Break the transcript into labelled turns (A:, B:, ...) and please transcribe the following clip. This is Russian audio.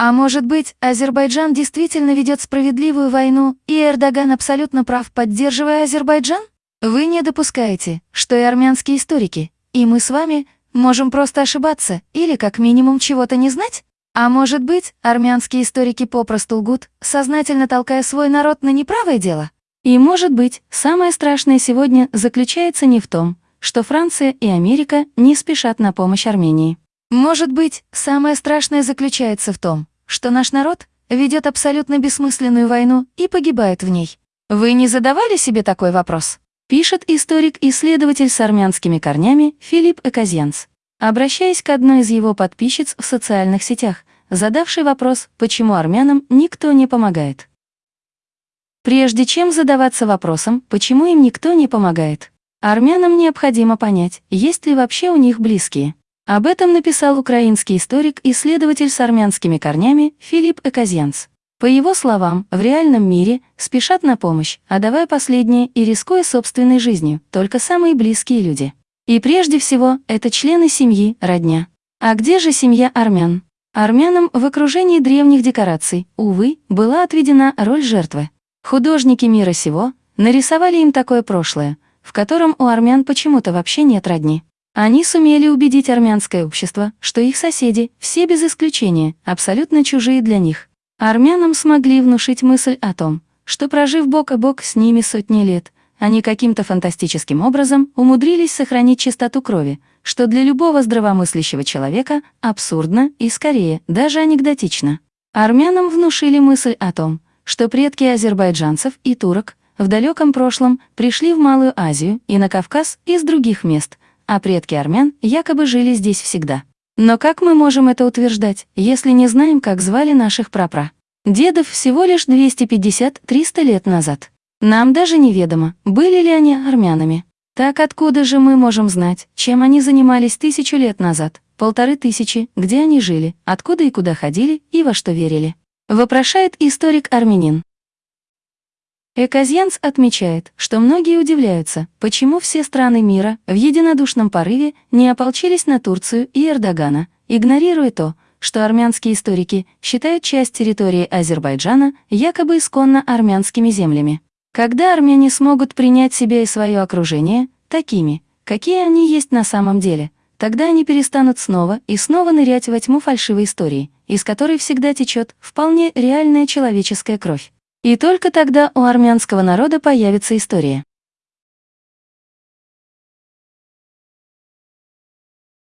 A: А может быть, Азербайджан действительно ведет справедливую войну, и Эрдоган абсолютно прав, поддерживая Азербайджан? Вы не допускаете, что и армянские историки, и мы с вами можем просто ошибаться или как минимум чего-то не знать? А может быть, армянские историки попросту лгут, сознательно толкая свой народ на неправое дело? И может быть, самое страшное сегодня заключается не в том, что Франция и Америка не спешат на помощь Армении. Может быть, самое страшное заключается в том, что наш народ ведет абсолютно бессмысленную войну и погибает в ней. Вы не задавали себе такой вопрос? пишет историк-исследователь с армянскими корнями Филипп Эказьянс, обращаясь к одной из его подписчиц в социальных сетях, задавший вопрос, почему армянам никто не помогает. Прежде чем задаваться вопросом, почему им никто не помогает, армянам необходимо понять, есть ли вообще у них близкие. Об этом написал украинский историк-исследователь с армянскими корнями Филипп Эказьянс. По его словам, в реальном мире спешат на помощь, отдавая последнее и рискуя собственной жизнью, только самые близкие люди. И прежде всего, это члены семьи, родня. А где же семья армян? Армянам в окружении древних декораций, увы, была отведена роль жертвы. Художники мира сего нарисовали им такое прошлое, в котором у армян почему-то вообще нет родни. Они сумели убедить армянское общество, что их соседи, все без исключения, абсолютно чужие для них. Армянам смогли внушить мысль о том, что прожив бок о бок с ними сотни лет, они каким-то фантастическим образом умудрились сохранить чистоту крови, что для любого здравомыслящего человека абсурдно и, скорее, даже анекдотично. Армянам внушили мысль о том, что предки азербайджанцев и турок в далеком прошлом пришли в Малую Азию и на Кавказ из других мест, а предки армян якобы жили здесь всегда. Но как мы можем это утверждать, если не знаем, как звали наших прапра? Дедов всего лишь 250-300 лет назад. Нам даже неведомо, были ли они армянами. Так откуда же мы можем знать, чем они занимались тысячу лет назад, полторы тысячи, где они жили, откуда и куда ходили и во что верили? Вопрошает историк-армянин. Эказьянс отмечает, что многие удивляются, почему все страны мира в единодушном порыве не ополчились на Турцию и Эрдогана, игнорируя то, что армянские историки считают часть территории Азербайджана якобы исконно армянскими землями. Когда армяне смогут принять себя и свое окружение, такими, какие они есть на самом деле, тогда они перестанут снова и снова нырять во тьму фальшивой истории, из которой всегда течет вполне реальная человеческая кровь. И только тогда у армянского народа появится история.